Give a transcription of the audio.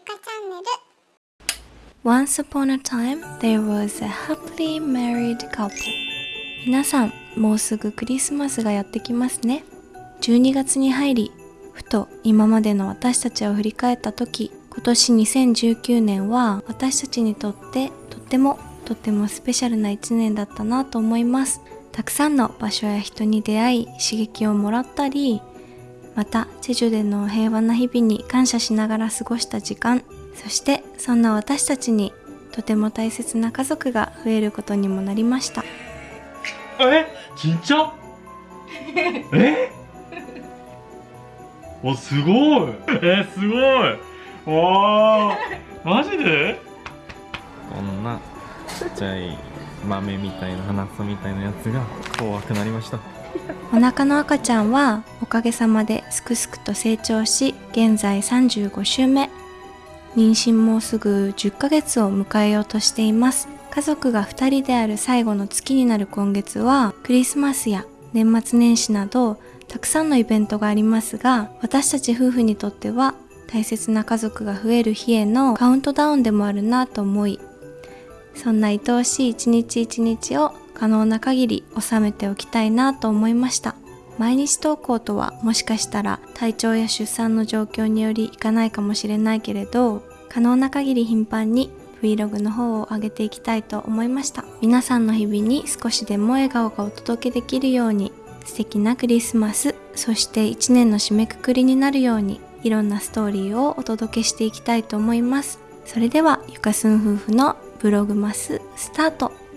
かチャンネル Once upon a time, there was a happily married couple. 皆さん、もうすぐクリスマスがやってきますね。12月に入り、ふと今までの私たちを振り返った時、今年2019年は私たちにとってとってもとってもスペシャルな1年だったなと思います。たくさんの場所や人に出会い刺激をもらったり、またチェジュでの平和な日々に感謝しながら過ごした時間そしてそんな私たちにとても大切な家族が増えることにもなりました。え？진짜え？おすごい。えすごい。わー。マジで？こんなちっちゃい豆みたいな花草みたいなやつが怖くなりましたお腹の赤ちゃんはおかげさまですくすくと成長し現在35週目。妊娠もすぐ10ヶ月を迎えようとしています。家族が2人である最後の月になる今月はクリスマスや年末年始などたくさんのイベントがありますが私たち夫婦にとっては大切な家族が増える日へのカウントダウンでもあるなと思いそんな愛おしい一日一日を可能な限り収めておきたいなと思いました。毎日投稿とはもしかしたら体調や出産の状況によりいかないかもしれないけれど可能な限り頻繁に Vlog の方を上げていきたいと思いました。皆さんの日々に少しでも笑顔がお届けできるように素敵なクリスマスそして1年の締めくくりになるようにいろんなストーリーをお届けしていきたいと思います。それではゆかすん夫婦のブログマススタート。